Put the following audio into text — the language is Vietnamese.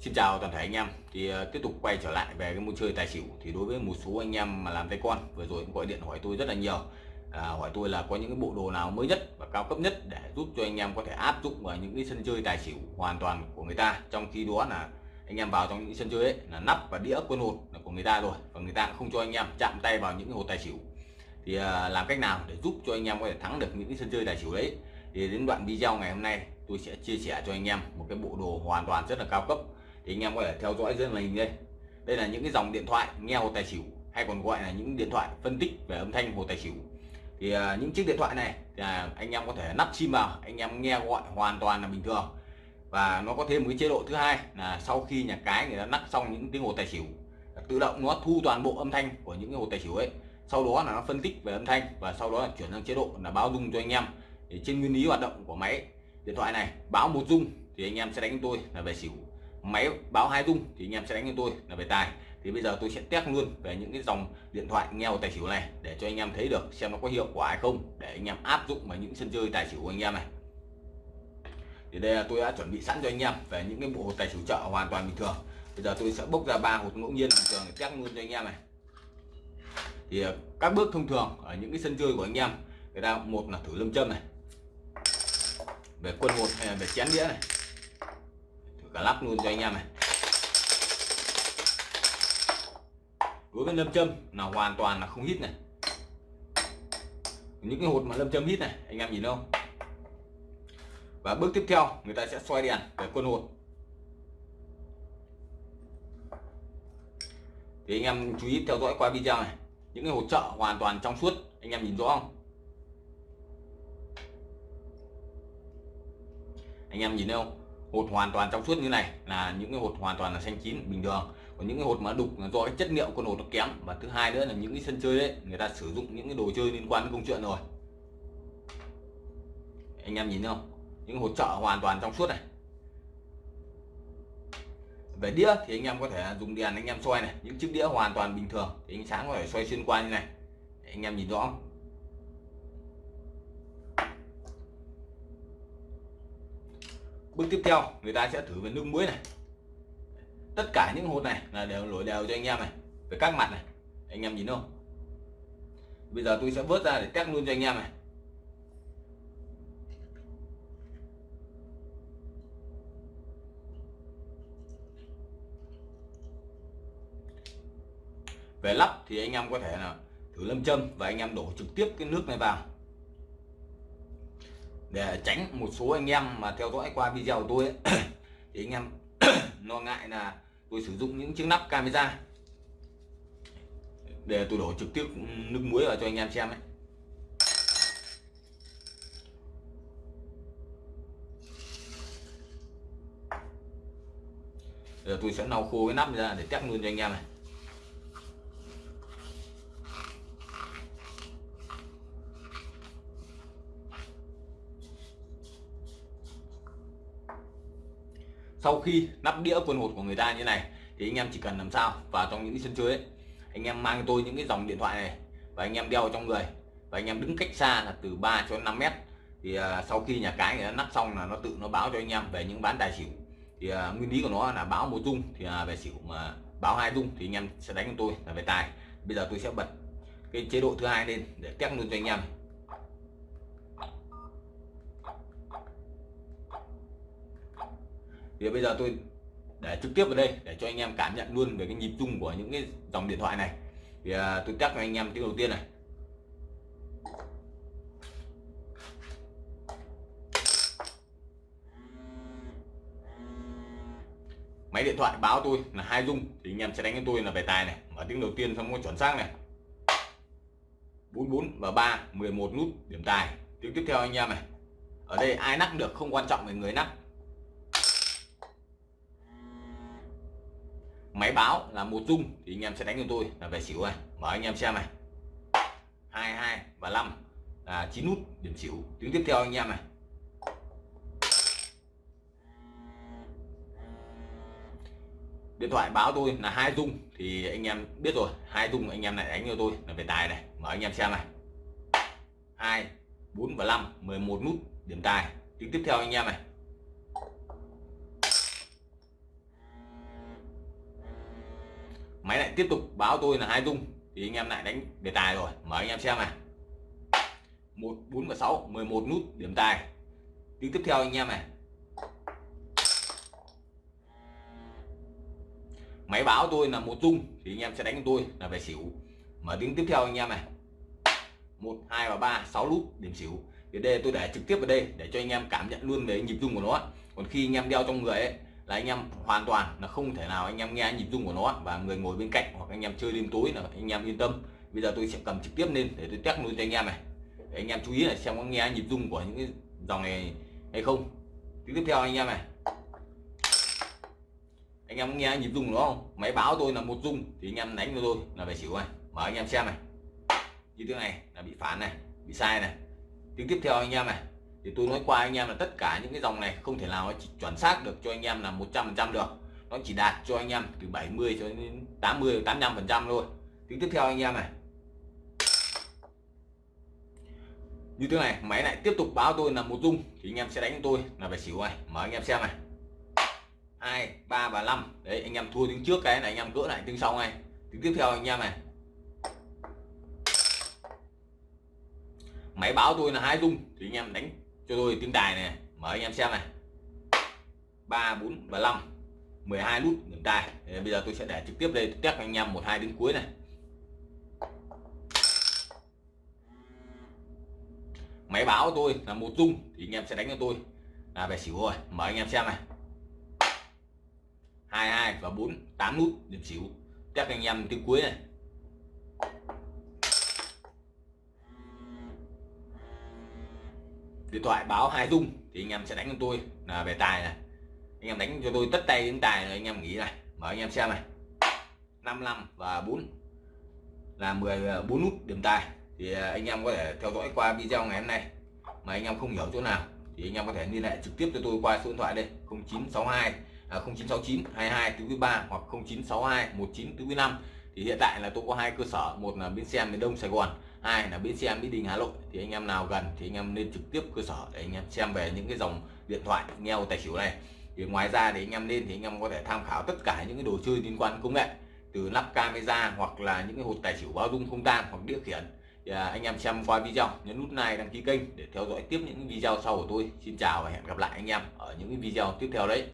Xin chào toàn thể anh em. Thì uh, tiếp tục quay trở lại về cái môn chơi tài xỉu. Thì đối với một số anh em mà làm tay con vừa rồi cũng gọi điện hỏi tôi rất là nhiều. À, hỏi tôi là có những cái bộ đồ nào mới nhất và cao cấp nhất để giúp cho anh em có thể áp dụng vào những cái sân chơi tài xỉu hoàn toàn của người ta. Trong khi đó là anh em vào trong những sân chơi ấy là nắp và đĩa quân hột là của người ta rồi và người ta cũng không cho anh em chạm tay vào những cái hột tài xỉu. Thì uh, làm cách nào để giúp cho anh em có thể thắng được những cái sân chơi tài xỉu đấy? Thì đến đoạn video ngày hôm nay tôi sẽ chia sẻ cho anh em một cái bộ đồ hoàn toàn rất là cao cấp thì anh em có thể theo dõi dưới màn hình đây. Đây là những cái dòng điện thoại nghe hồ tài xỉu hay còn gọi là những điện thoại phân tích về âm thanh hồ tài xỉu. Thì uh, những chiếc điện thoại này thì uh, anh em có thể nắp sim vào anh em nghe gọi hoàn toàn là bình thường. Và nó có thêm một cái chế độ thứ hai là sau khi nhà cái người ta nắp xong những tiếng hồ tài xỉu tự động nó thu toàn bộ âm thanh của những cái hồ tài xỉu ấy. Sau đó là nó phân tích về âm thanh và sau đó là chuyển sang chế độ là báo dung cho anh em. Thì trên nguyên lý hoạt động của máy điện thoại này báo một dung thì anh em sẽ đánh tôi là về xỉu máy báo hai rung thì anh em sẽ đánh cho tôi là về tài. Thì bây giờ tôi sẽ test luôn về những cái dòng điện thoại nghèo tài xỉu này để cho anh em thấy được xem nó có hiệu quả hay không, để anh em áp dụng vào những sân chơi tài xỉu của anh em này. Thì đây là tôi đã chuẩn bị sẵn cho anh em về những cái bộ tài xỉu chợ hoàn toàn bình thường. Bây giờ tôi sẽ bốc ra ba hột ngẫu nhiên bình thường để test luôn cho anh em này. Thì ờ, các bước thông thường ở những cái sân chơi của anh em, người ta một là thử lâm châm này, về quân một hay là về chén đĩa này cả lắp luôn cho anh em này. Đối với lâm châm là hoàn toàn là không hít này. Những cái hột mà lâm châm hít này, anh em nhìn không và bước tiếp theo, người ta sẽ xoay đèn về quân hột. Thì anh em chú ý theo dõi qua video này, những cái hột trợ hoàn toàn trong suốt, anh em nhìn rõ không? Anh em nhìn thấy không hột hoàn toàn trong suốt như này là những cái hột hoàn toàn là xanh chín, bình thường. Còn những cái hột mà đục là do cái chất liệu con hột nó kém. Và thứ hai nữa là những cái sân chơi đấy người ta sử dụng những cái đồ chơi liên quan đến công chuyện rồi. Anh em nhìn thấy không? Những hột trợ hoàn toàn trong suốt này. Về đĩa thì anh em có thể dùng đèn anh em soi này. Những chiếc đĩa hoàn toàn bình thường thì ánh sáng có thể xoay xuyên qua như này. Anh em nhìn rõ không? Bước tiếp theo, người ta sẽ thử về nước muối này. Tất cả những hột này là đều lỗi đều cho anh em này về các mặt này. Anh em nhìn không? Bây giờ tôi sẽ vớt ra để test luôn cho anh em này. Về lắp thì anh em có thể là thử lâm châm và anh em đổ trực tiếp cái nước này vào để tránh một số anh em mà theo dõi qua video của tôi ấy, thì anh em lo ngại là tôi sử dụng những chiếc nắp camera để tôi đổ trực tiếp nước muối vào cho anh em xem ấy. Giờ tôi sẽ lau khô cái nắp ra để test luôn cho anh em này sau khi nắp đĩa quân hột của người ta như này thì anh em chỉ cần làm sao vào trong những cái sân chơi ấy anh em mang tôi những cái dòng điện thoại này và anh em đeo trong người và anh em đứng cách xa là từ 3 cho 5 mét. Thì uh, sau khi nhà cái người ta nắp xong là nó tự nó báo cho anh em về những bán tài xỉu. Thì uh, nguyên lý của nó là báo một dung thì uh, về xỉu mà báo hai dung thì anh em sẽ đánh cho tôi là về tài. Bây giờ tôi sẽ bật cái chế độ thứ hai lên để test luôn cho anh em. Thì bây giờ tôi để trực tiếp vào đây để cho anh em cảm nhận luôn về cái nhịp rung của những cái dòng điện thoại này. Thì à, tôi test cho anh em tiếng đầu tiên này. Máy điện thoại báo tôi là hai rung thì anh em sẽ đánh cho tôi là về tài này. Mở tiếng đầu tiên xong có chuẩn xác này. 44 và 3 11 nút điểm tài. Tiếng tiếp theo anh em này. Ở đây ai nắp được không quan trọng về người nắp máy báo là một dung thì anh em sẽ đánh cho tôi là về xỉu này. Mở anh em xem này. Hai hai và 5 là 9 nút điểm xỉu. Tiếng tiếp theo anh em này. Điện thoại báo tôi là hai dung thì anh em biết rồi. Hai dung anh em lại đánh cho tôi là về tài này. Mở anh em xem này. Hai, bốn và 5 11 nút điểm tài. Tiếng tiếp theo anh em này. Máy lại tiếp tục báo tôi là hai dung. Thì anh em lại đánh đề tài rồi. Mời anh em xem này một, bốn và sáu 11 nút, điểm tài. Tiếng tiếp theo anh em này. Máy báo tôi là một dung, thì anh em sẽ đánh tôi là về xỉu. Mở tiếng tiếp theo anh em này. Một, hai và ba, sáu nút, điểm xỉu. Thì đây tôi để trực tiếp vào đây, để cho anh em cảm nhận luôn về nhịp rung của nó. Còn khi anh em đeo trong người ấy là anh em hoàn toàn là không thể nào anh em nghe nhịp rung của nó và người ngồi bên cạnh hoặc anh em chơi đêm tối là anh em yên tâm bây giờ tôi sẽ cầm trực tiếp lên để tôi test luôn cho anh em này để anh em chú ý là xem có nghe nhịp rung của những cái dòng này hay không tiếp theo anh em này anh em có nghe nhịp rung nó không máy báo tôi là một rung thì anh em đánh cho tôi là phải xỉu này mở anh em xem này như thế này là bị phản này bị sai này tiếng tiếp theo anh em này thì tôi nói qua anh em là tất cả những cái dòng này không thể nào nó chỉ chuẩn xác được cho anh em là 100% được nó chỉ đạt cho anh em từ 70 cho đến 80 85 phần trăm thôi tiếng tiếp theo anh em này như thế này máy lại tiếp tục báo tôi là một dung thì anh em sẽ đánh tôi là phải xỉu này mở anh em xem này hai ba và năm đấy anh em thua tiếng trước cái này anh em gỡ lại tiếng sau này tiếng tiếp theo anh em này máy báo tôi là hai dung thì anh em đánh cho tôi tiếng tài này, mở anh em xem này. Ba, bốn và năm 12 nút điểm tài thì bây giờ tôi sẽ để trực tiếp đây, test anh em một, hai đến cuối này. Máy báo của tôi là một dung, thì anh em sẽ đánh cho tôi. Là về xỉu rồi, mở anh em xem này. 22 và 4 8 nút điểm xỉu. Test anh em tiếng cuối này. Điện thoại báo hai dung thì anh em sẽ đánh cho tôi là về tài này. Anh em đánh cho tôi tất tay đến tài rồi anh em nghĩ này mở anh em xem này. 55 và 4 là 14 à, nút điểm tài. Thì à, anh em có thể theo dõi qua video ngày hôm nay. Mà anh em không hiểu chỗ nào thì anh em có thể liên hệ trực tiếp cho tôi qua số điện thoại đây. 0962 à, 0969 22 thứ 3 hoặc 0962 19 thứ 5 thì hiện tại là tôi có hai cơ sở. Một là bến xe miền Đông Sài Gòn hai là bến xe Mỹ Đình Hà Nội. Thì anh em nào gần thì anh em nên trực tiếp cơ sở để anh em xem về những cái dòng điện thoại, nghe tài xỉu này. Thì ngoài ra thì anh em lên thì anh em có thể tham khảo tất cả những cái đồ chơi liên quan công nghệ. Từ lắp camera hoặc là những cái hột tài xỉu báo dung không tan hoặc đĩa khiển. Thì à, anh em xem qua video, nhấn nút like, đăng ký kênh để theo dõi tiếp những video sau của tôi. Xin chào và hẹn gặp lại anh em ở những video tiếp theo đấy.